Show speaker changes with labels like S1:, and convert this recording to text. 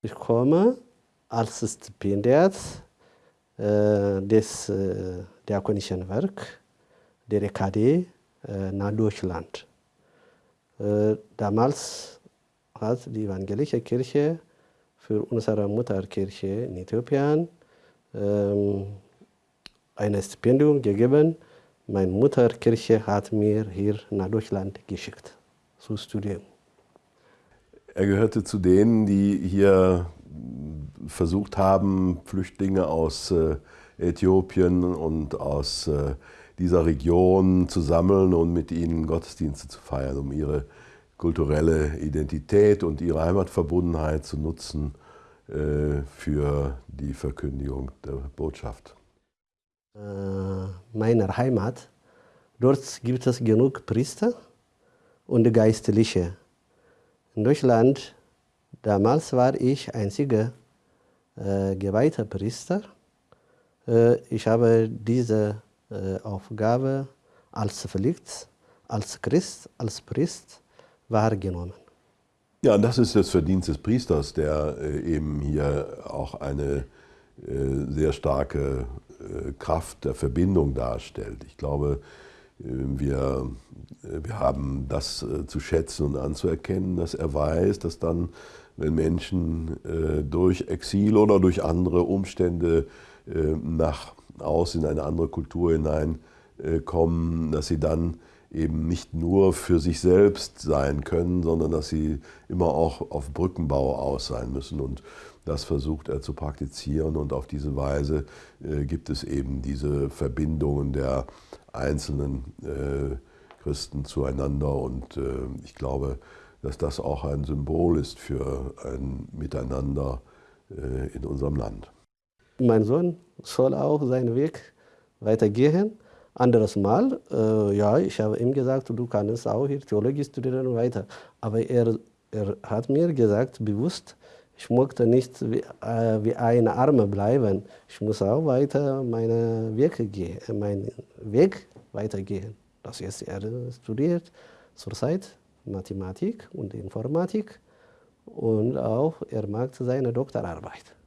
S1: Ich komme als Stipendiat äh, des äh, Diakonischen Werk der EKD äh, nach Deutschland. Damals hat die evangelische Kirche für unsere Mutterkirche in Äthiopien ähm, ein Stipendium gegeben. Meine Mutterkirche hat mir hier nach Deutschland geschickt, zu studieren.
S2: Er gehörte zu denen, die hier versucht haben, Flüchtlinge aus äh, Äthiopien und aus äh, dieser Region zu sammeln und mit ihnen Gottesdienste zu feiern, um ihre kulturelle Identität und ihre Heimatverbundenheit zu nutzen äh, für die Verkündigung der Botschaft.
S1: Meiner Heimat, dort gibt es genug Priester und Geistliche. In Deutschland, damals war ich einziger äh, geweihter Priester. Äh, ich habe diese äh, Aufgabe als Pflicht, als Christ, als Priester wahrgenommen.
S2: Ja, das ist das Verdienst des Priesters, der äh, eben hier auch eine äh, sehr starke äh, Kraft der Verbindung darstellt. Ich glaube, wir, wir haben das zu schätzen und anzuerkennen, dass er weiß, dass dann, wenn Menschen durch Exil oder durch andere Umstände nach aus in eine andere Kultur hineinkommen, dass sie dann eben nicht nur für sich selbst sein können, sondern dass sie immer auch auf Brückenbau aus sein müssen. Und das versucht er zu praktizieren und auf diese Weise äh, gibt es eben diese Verbindungen der einzelnen äh, Christen zueinander und äh, ich glaube, dass das auch ein Symbol ist für ein Miteinander äh, in unserem Land.
S1: Mein Sohn soll auch seinen Weg weitergehen anderes Mal, äh, ja, ich habe ihm gesagt, du kannst auch hier Theologie studieren und weiter. Aber er, er hat mir gesagt, bewusst, ich möchte nicht wie, äh, wie ein Arme bleiben. Ich muss auch weiter meine Wege gehen, meinen Weg weitergehen. Das ist er studiert zurzeit Mathematik und Informatik und auch er macht seine Doktorarbeit.